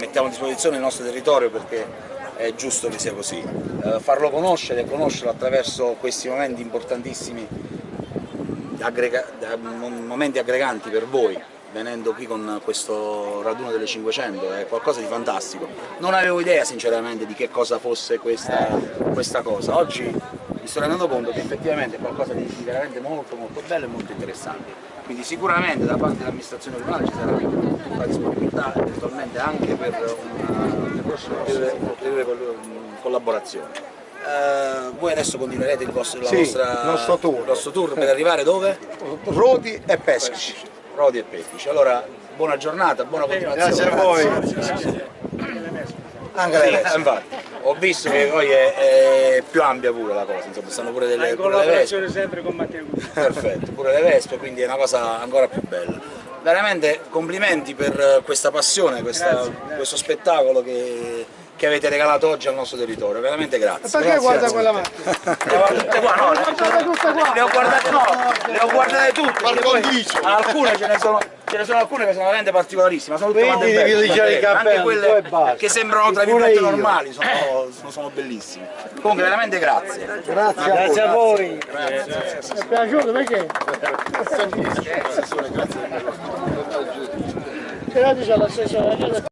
mettiamo a disposizione il nostro territorio perché è giusto che sia così. Eh, farlo conoscere e conoscerlo attraverso questi momenti importantissimi, aggrega momenti aggreganti per voi, venendo qui con questo raduno delle 500, è qualcosa di fantastico. Non avevo idea sinceramente di che cosa fosse questa, questa cosa, oggi mi sto rendendo conto che effettivamente è qualcosa di veramente molto molto bello e molto interessante. Quindi sicuramente da parte dell'amministrazione comunale ci sarà la disponibilità eventualmente anche per una ulteriore collaborazione. Uh, voi adesso continuerete il vostro, sì, nostro tour. tour per arrivare dove? Rodi e Peschici. Rodi e Peschici. Allora, buona giornata, buona continuazione. Grazie a voi. Anche sì, le infatti. Ho visto che poi è, è, più ampia pure la cosa, insomma, stanno pure delle, in collaborazione sempre con Matteo Perfetto, pure le Vespe, quindi è una cosa ancora più bella. Veramente complimenti per questa passione, questa, grazie, grazie. questo spettacolo che che avete regalato oggi al nostro territorio, veramente grazie. E perché grazie, guarda quella macchina? Le ho tutte qua, no, le ho guardate, no, le ho guardate tutte, poi, alcune ce ne sono ce ne sono alcune che sono veramente particolarissime, sono tutte quante belle, anche quelle che sembrano tra virgolette normali, sono, sono, sono, bellissime. Comunque veramente grazie. Grazie, grazie a voi. Grazie. Mi è piaciuto perché? Grazie. Gracias a la asesoría.